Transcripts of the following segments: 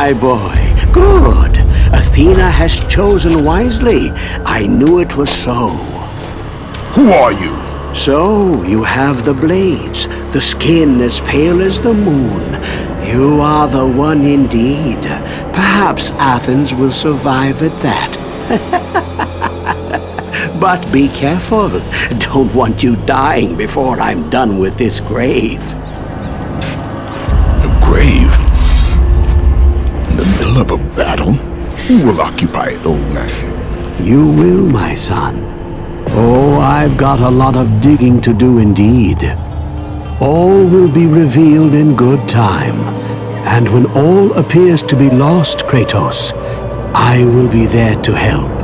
my boy, good. Athena has chosen wisely. I knew it was so. Who are you? So, you have the blades, the skin as pale as the moon. You are the one indeed. Perhaps Athens will survive at that. but be careful. Don't want you dying before I'm done with this grave. Who will occupy it, old man? You will, my son. Oh, I've got a lot of digging to do indeed. All will be revealed in good time. And when all appears to be lost, Kratos, I will be there to help.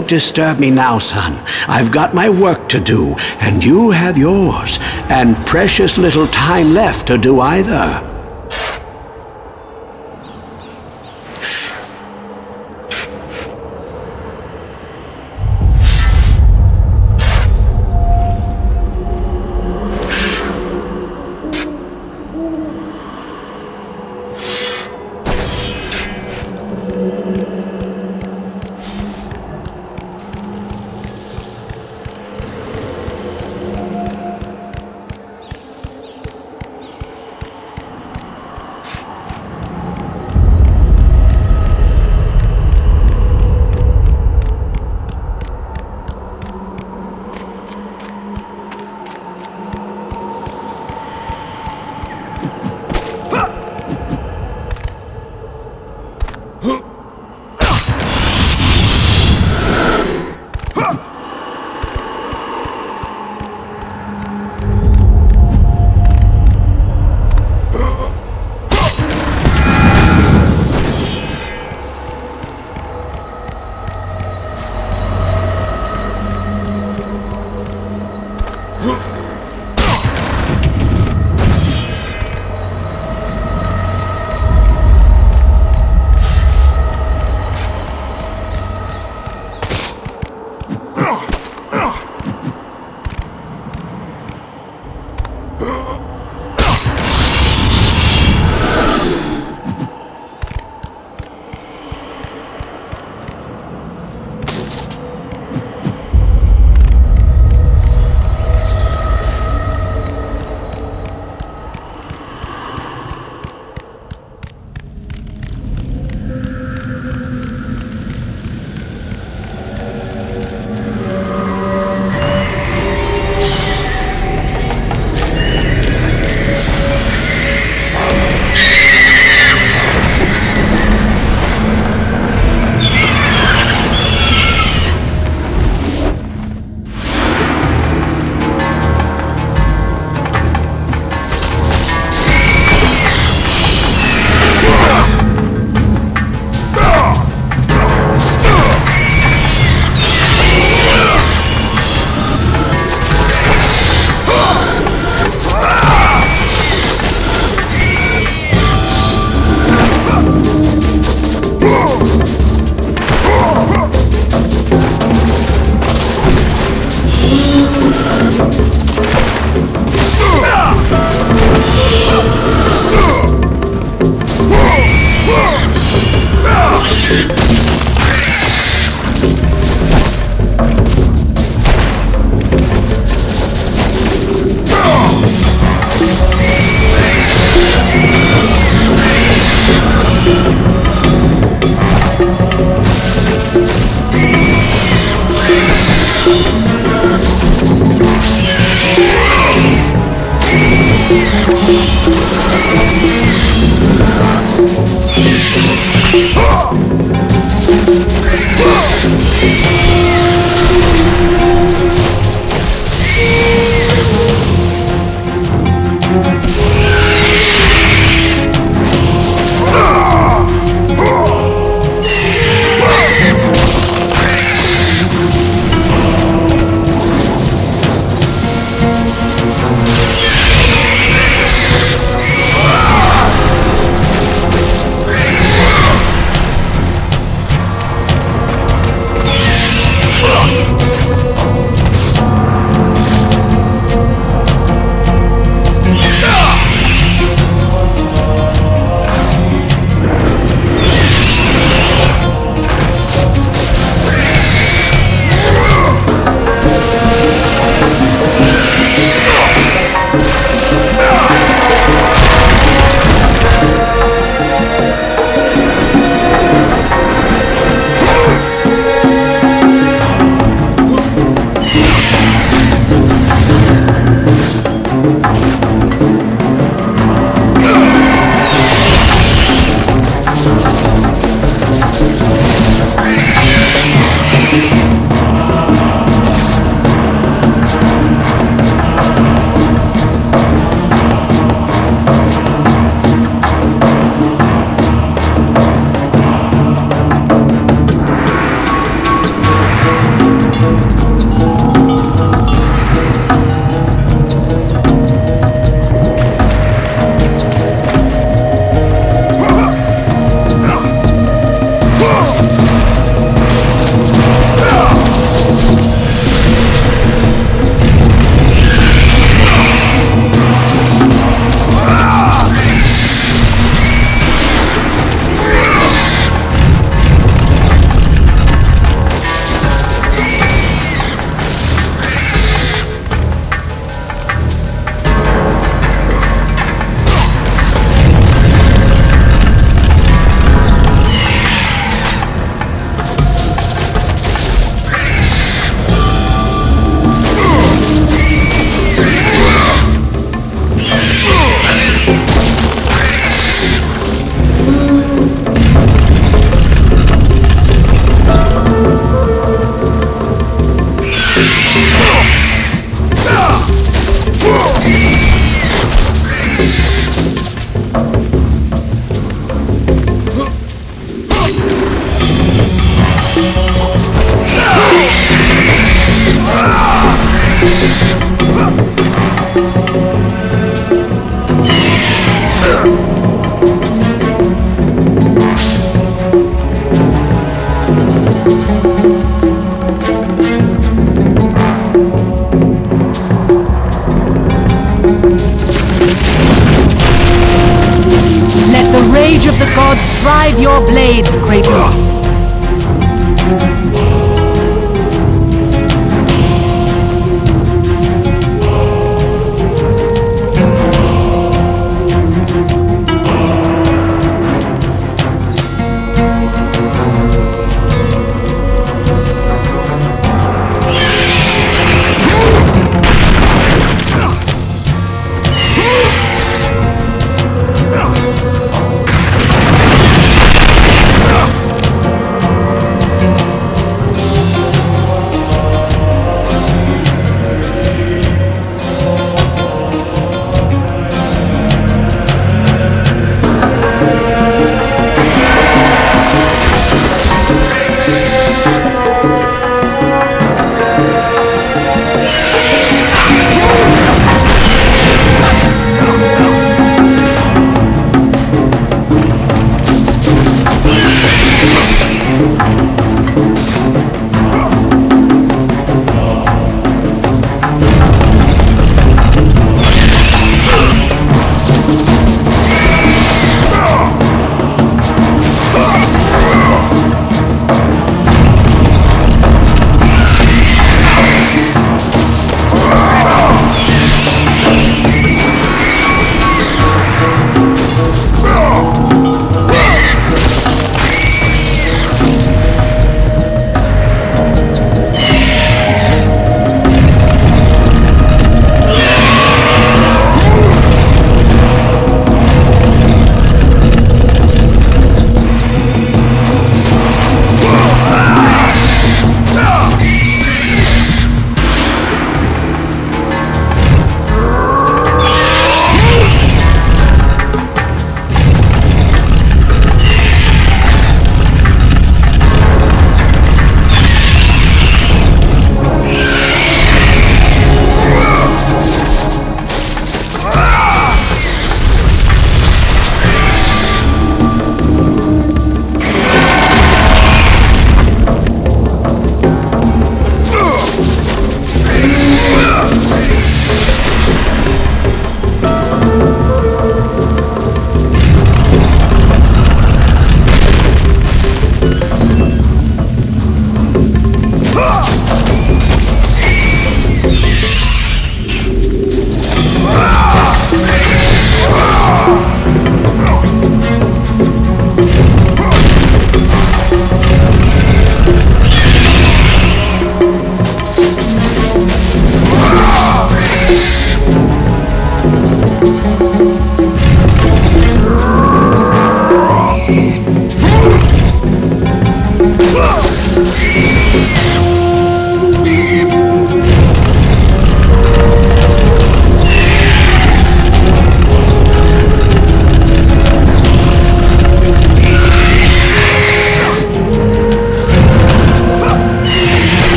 Don't disturb me now, son. I've got my work to do, and you have yours, and precious little time left to do either.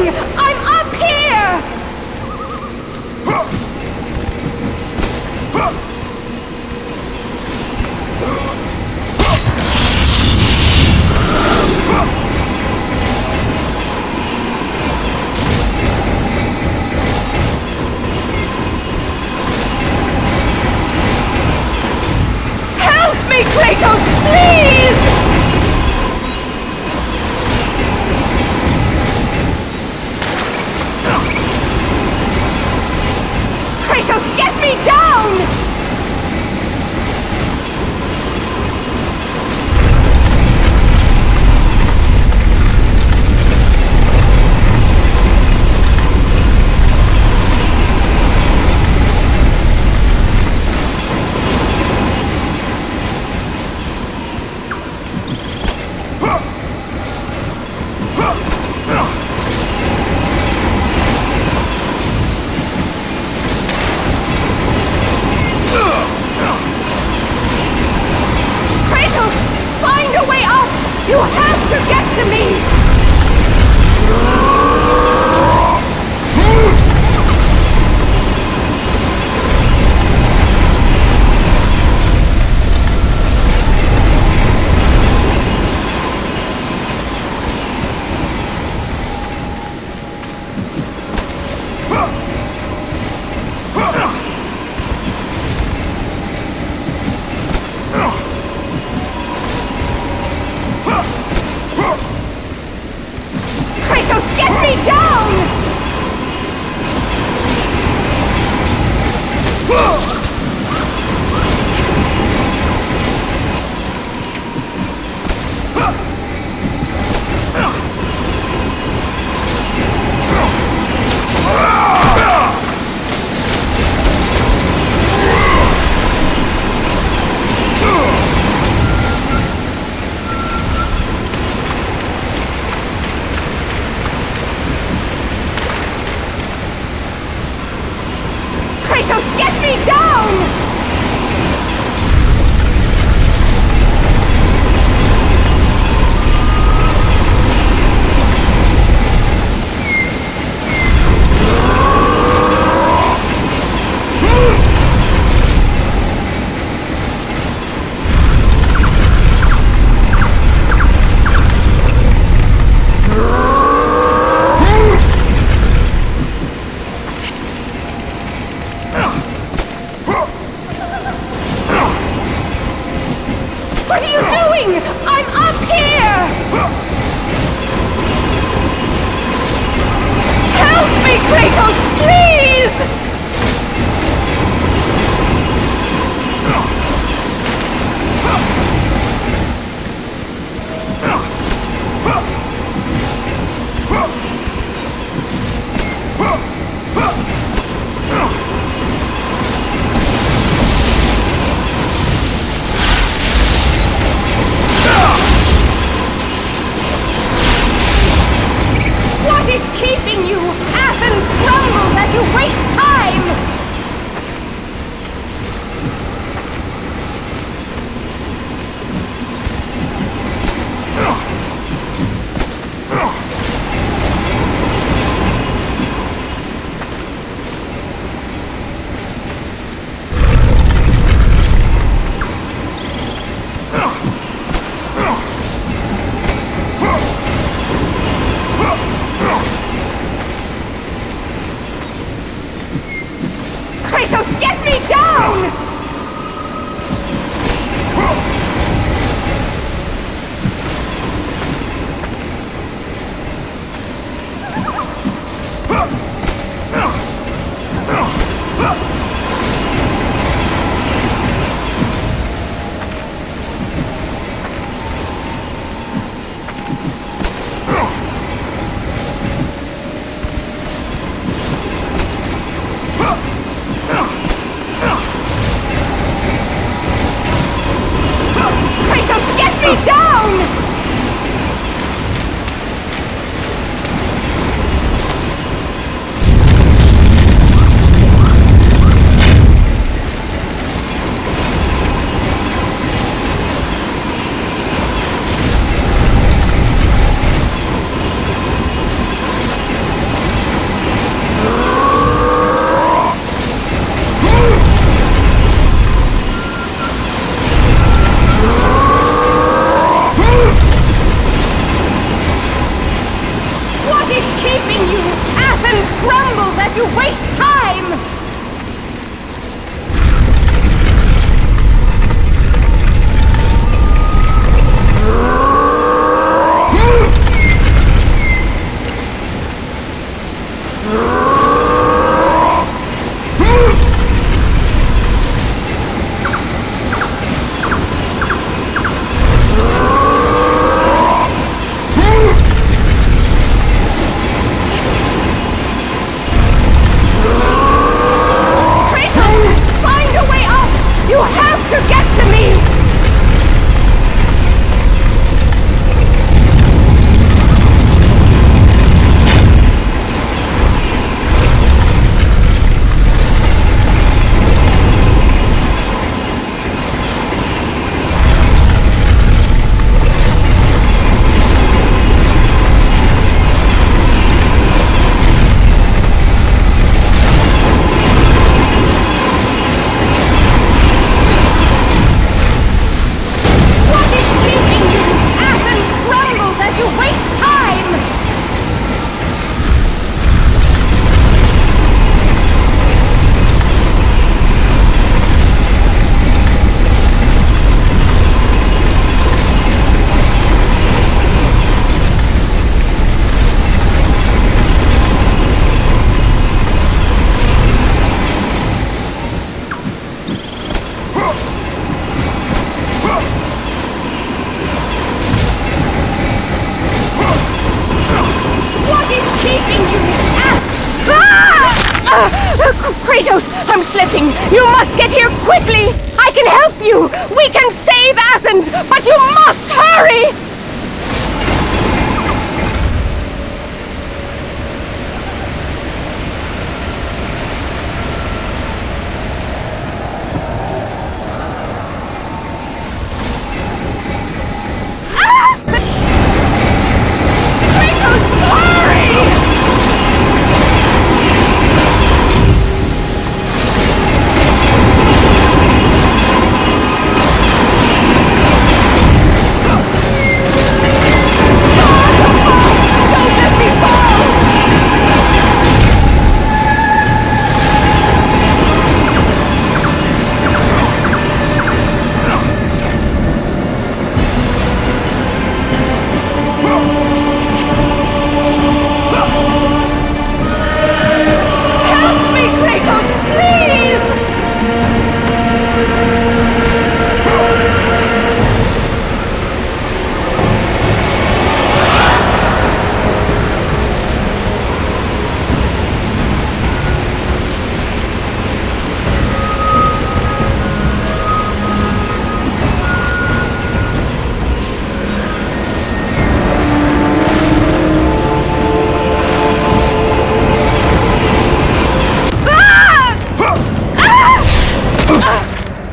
doing?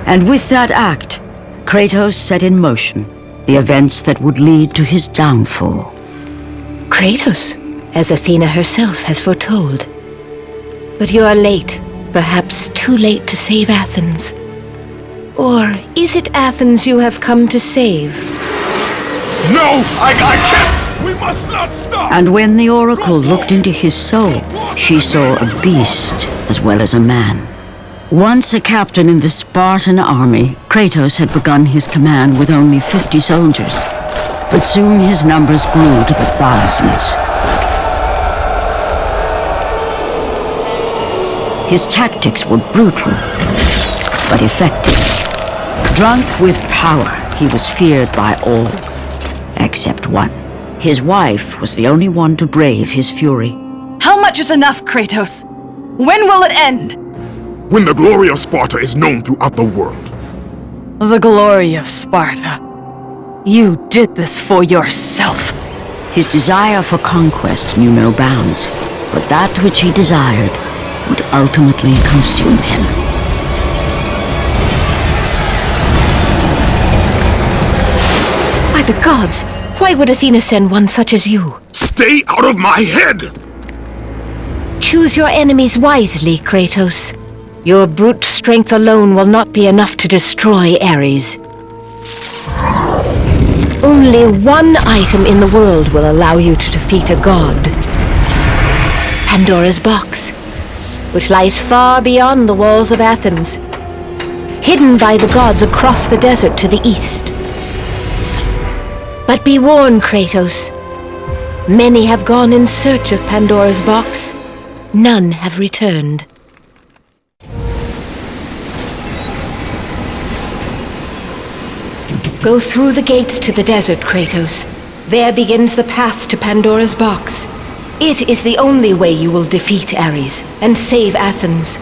And with that act, Kratos set in motion the events that would lead to his downfall. Kratos, as Athena herself has foretold. But you are late, perhaps too late to save Athens. Or is it Athens you have come to save? No! I, I can't! We must not stop! And when the Oracle looked into his soul, she saw a beast as well as a man. Once a captain in the Spartan army, Kratos had begun his command with only 50 soldiers. But soon his numbers grew to the thousands. His tactics were brutal, but effective. Drunk with power, he was feared by all, except one. His wife was the only one to brave his fury. How much is enough, Kratos? When will it end? When the glory of Sparta is known throughout the world. The glory of Sparta. You did this for yourself. His desire for conquest knew no bounds, but that which he desired would ultimately consume him. By the gods, why would Athena send one such as you? Stay out of my head! Choose your enemies wisely, Kratos. Your brute strength alone will not be enough to destroy Ares. Only one item in the world will allow you to defeat a god. Pandora's box, which lies far beyond the walls of Athens, hidden by the gods across the desert to the east. But be warned, Kratos. Many have gone in search of Pandora's box. None have returned. Go through the gates to the desert, Kratos. There begins the path to Pandora's box. It is the only way you will defeat Ares and save Athens.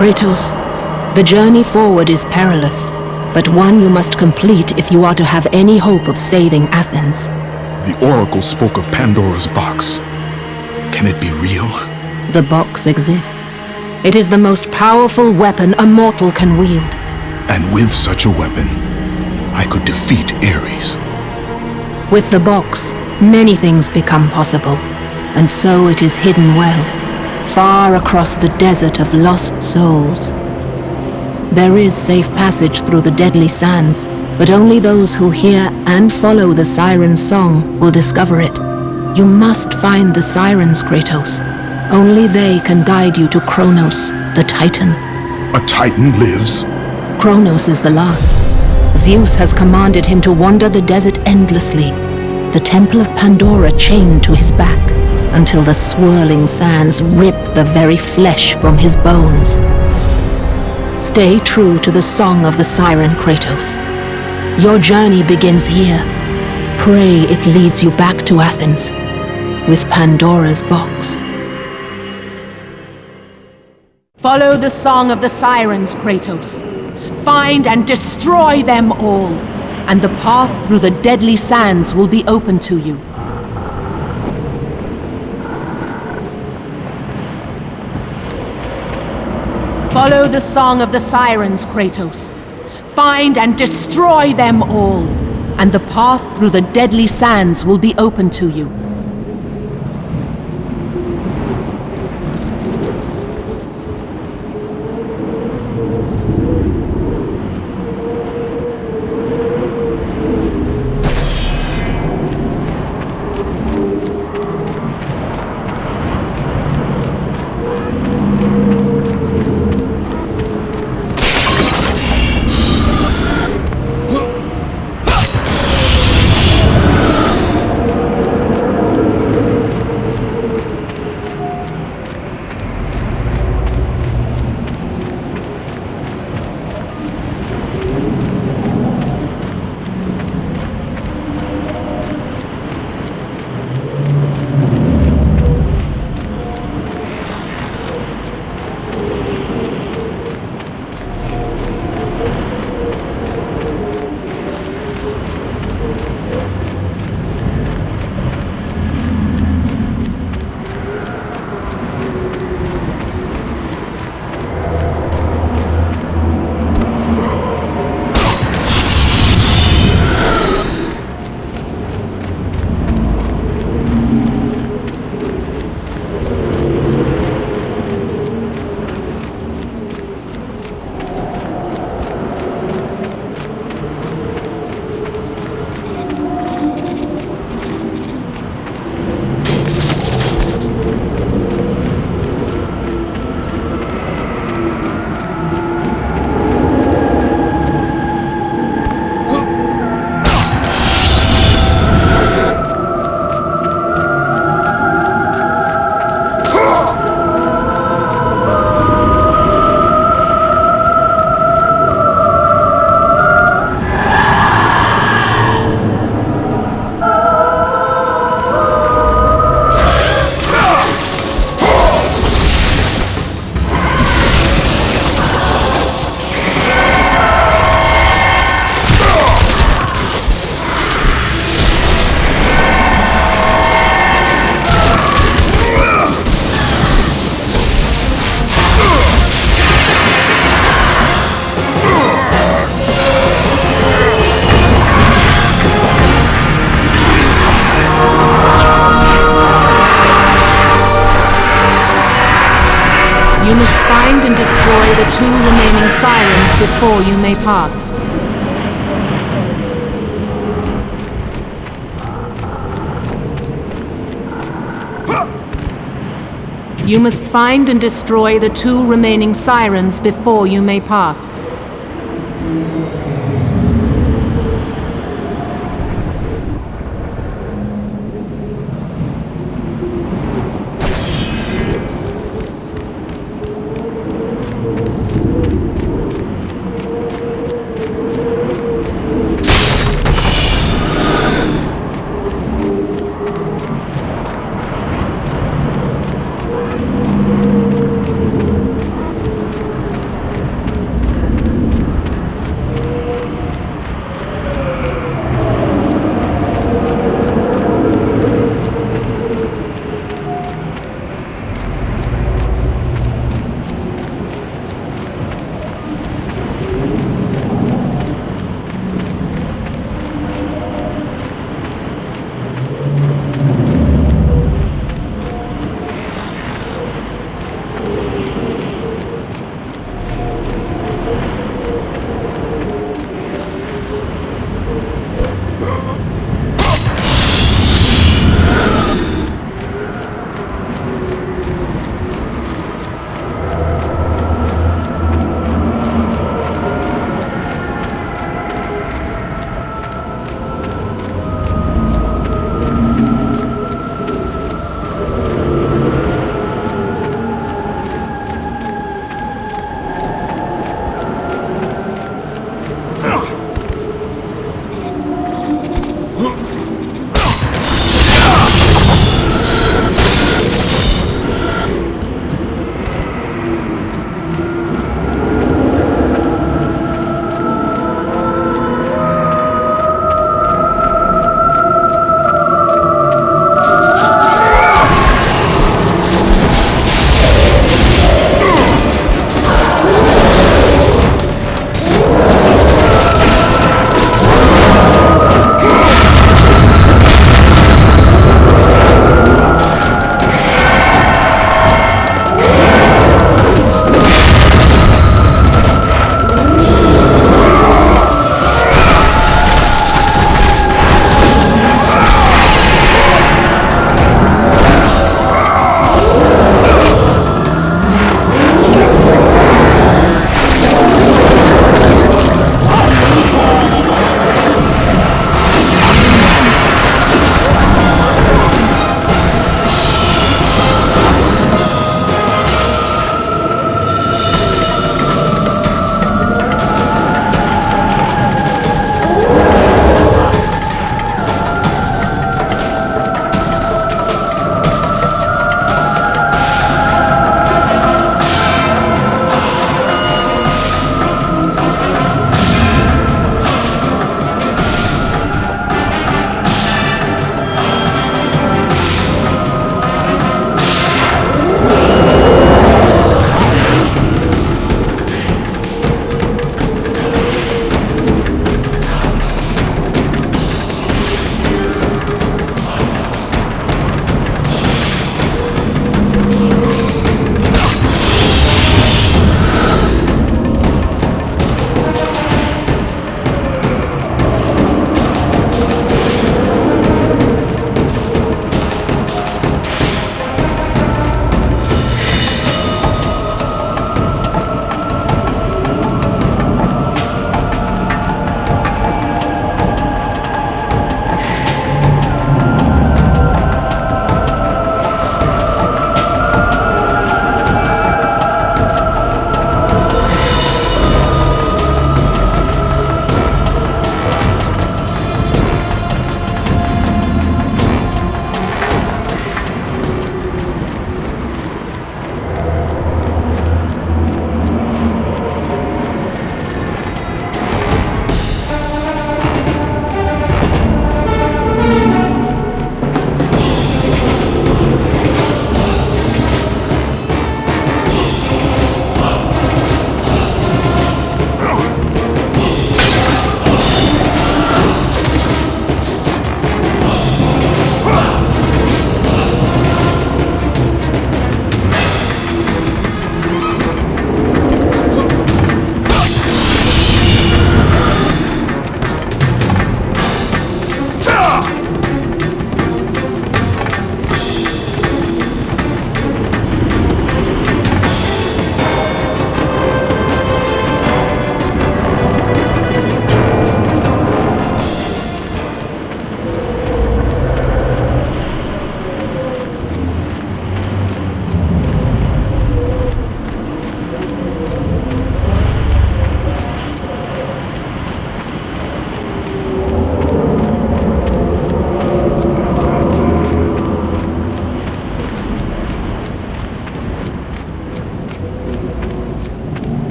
Kratos, the journey forward is perilous, but one you must complete if you are to have any hope of saving Athens. The Oracle spoke of Pandora's box. Can it be real? The box exists. It is the most powerful weapon a mortal can wield. And with such a weapon, I could defeat Ares. With the box, many things become possible, and so it is hidden well, far across the desert of lost souls. There is safe passage through the deadly sands, but only those who hear and follow the siren's song will discover it. You must find the sirens, Kratos. Only they can guide you to Kronos, the Titan. A Titan lives? Kronos is the last. Zeus has commanded him to wander the desert endlessly, the Temple of Pandora chained to his back, until the swirling sands rip the very flesh from his bones. Stay true to the song of the siren, Kratos. Your journey begins here. Pray it leads you back to Athens, with Pandora's box. Follow the song of the sirens, Kratos. Find and destroy them all, and the path through the deadly sands will be open to you. Follow the song of the sirens, Kratos. Find and destroy them all, and the path through the deadly sands will be open to you. You must find and destroy the two remaining sirens before you may pass.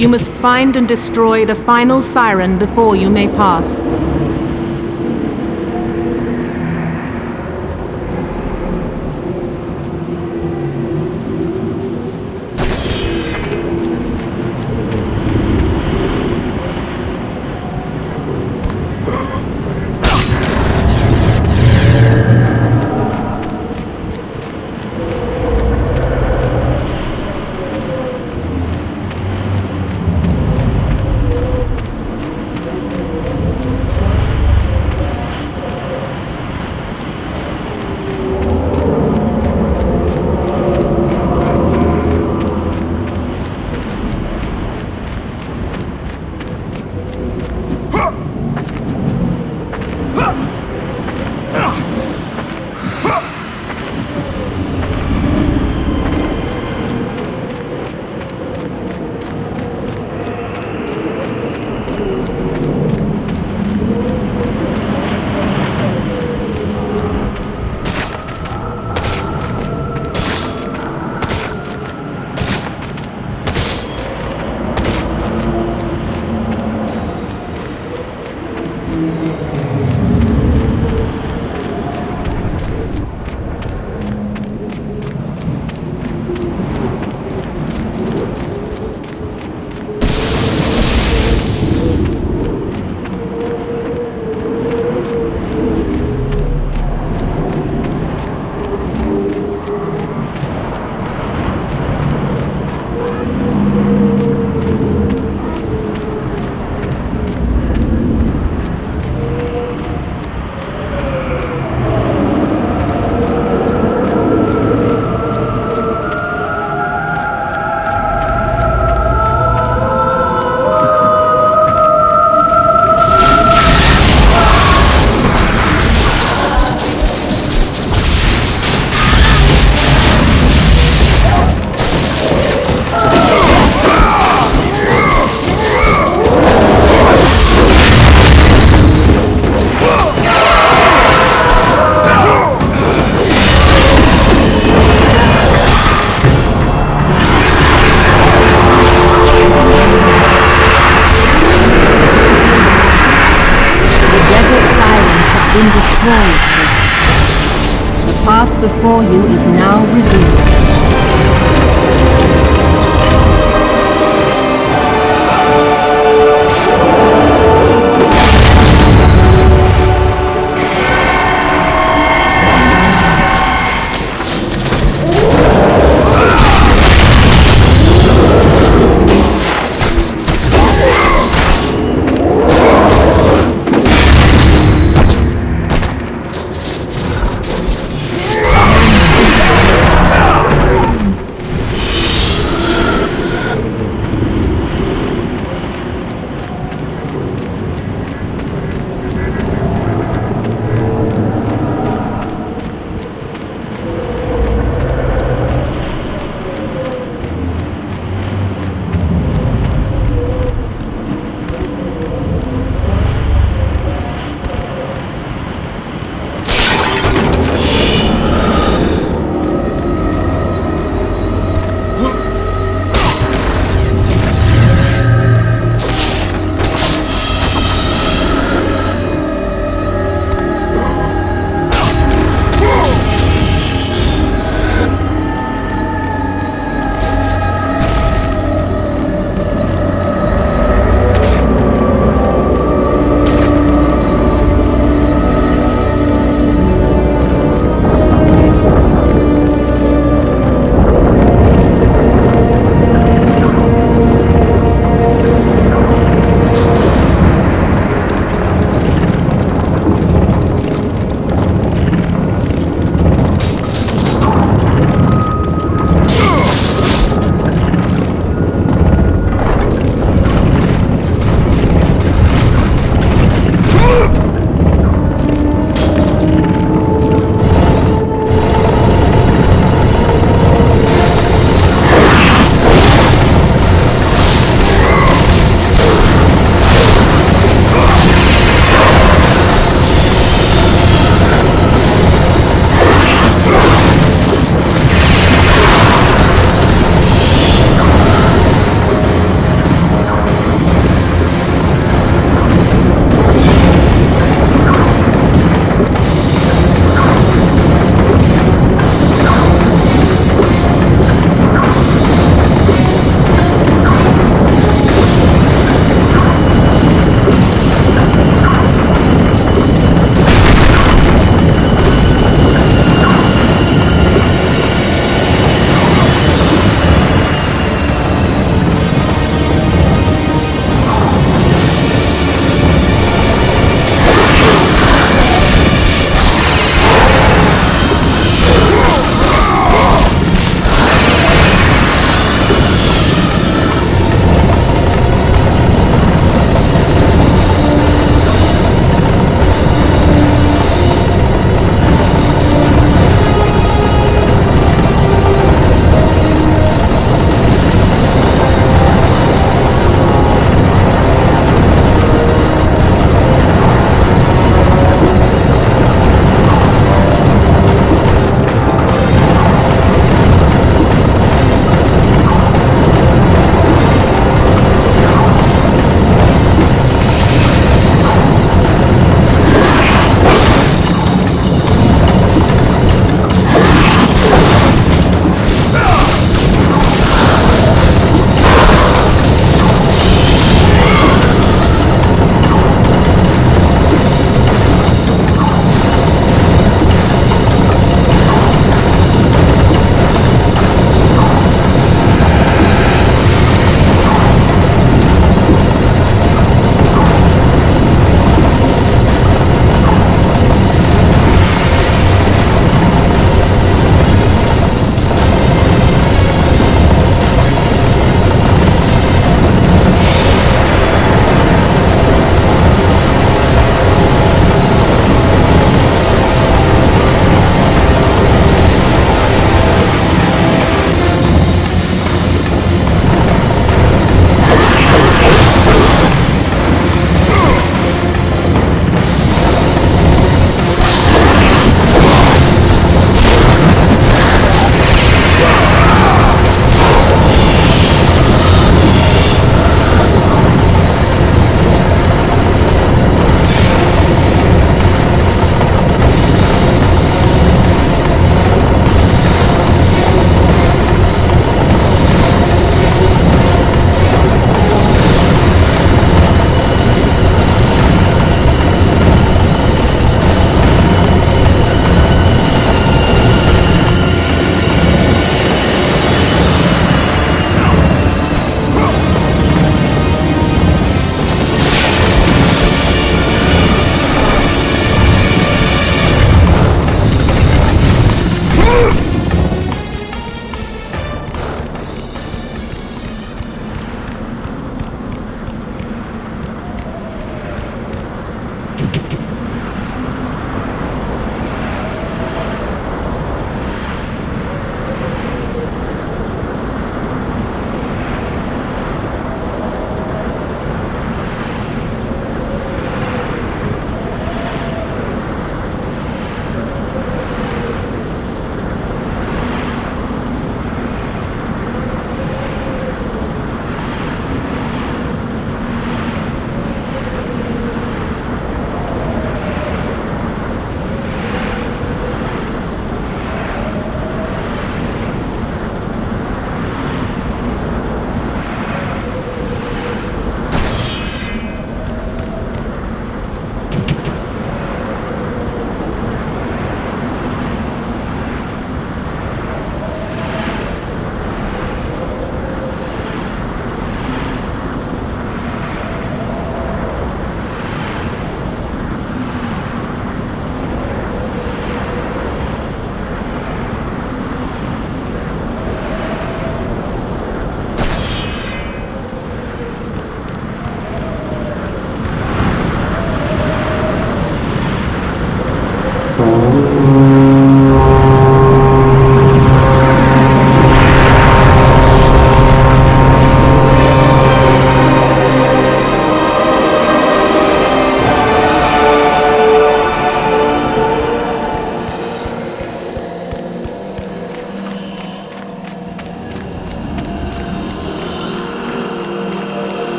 You must find and destroy the final siren before you may pass.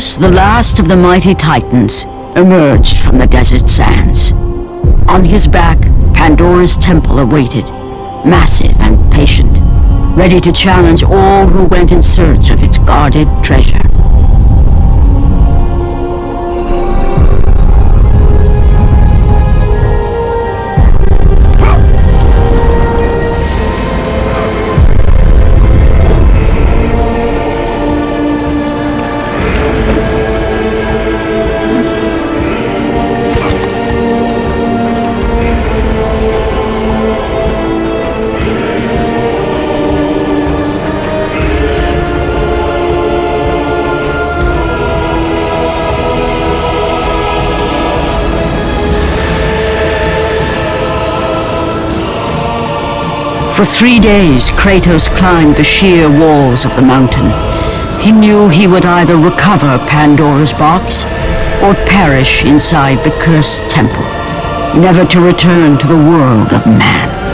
The last of the mighty titans, emerged from the desert sands. On his back, Pandora's temple awaited, massive and patient, ready to challenge all who went in search of its guarded treasure. For three days, Kratos climbed the sheer walls of the mountain. He knew he would either recover Pandora's box or perish inside the cursed temple, never to return to the world of man.